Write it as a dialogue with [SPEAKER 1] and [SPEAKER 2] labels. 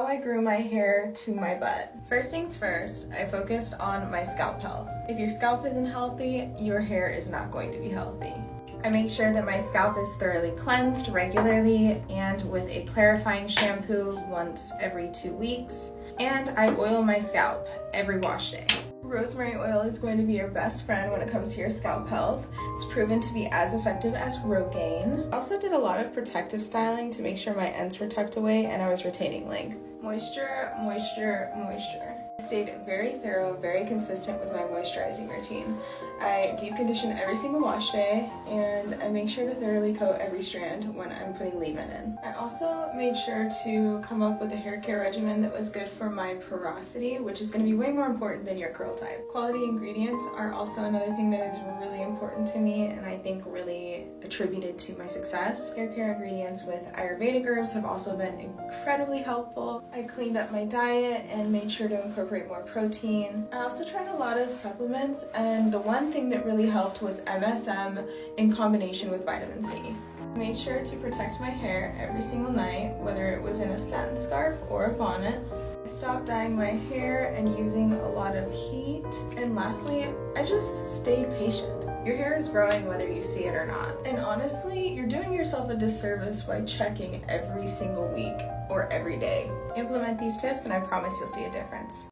[SPEAKER 1] How I grew my hair to my butt. First things first, I focused on my scalp health. If your scalp isn't healthy, your hair is not going to be healthy. I make sure that my scalp is thoroughly cleansed regularly and with a clarifying shampoo once every two weeks. And I oil my scalp every wash day. Rosemary oil is going to be your best friend when it comes to your scalp health. It's proven to be as effective as Rogaine. I also did a lot of protective styling to make sure my ends were tucked away and I was retaining length. Moisture, moisture, moisture. I stayed very thorough, very consistent with my moisturizing routine. I deep condition every single wash day and I make sure to thoroughly coat every strand when I'm putting leave-in in. I also made sure to come up with a hair care regimen that was good for my porosity, which is going to be way more important than your curl type. Quality ingredients are also another thing that is really important to me and I think really attributed to my success. Hair care ingredients with Ayurvedic herbs have also been incredibly helpful. I cleaned up my diet and made sure to incorporate more protein. I also tried a lot of supplements and the one thing that really helped was MSM in combination with vitamin C. I made sure to protect my hair every single night, whether it was in a satin scarf or a bonnet. I stopped dyeing my hair and using a lot of heat. And lastly, I just stay patient. Your hair is growing whether you see it or not. And honestly, you're doing yourself a disservice by checking every single week or every day. Implement these tips and I promise you'll see a difference.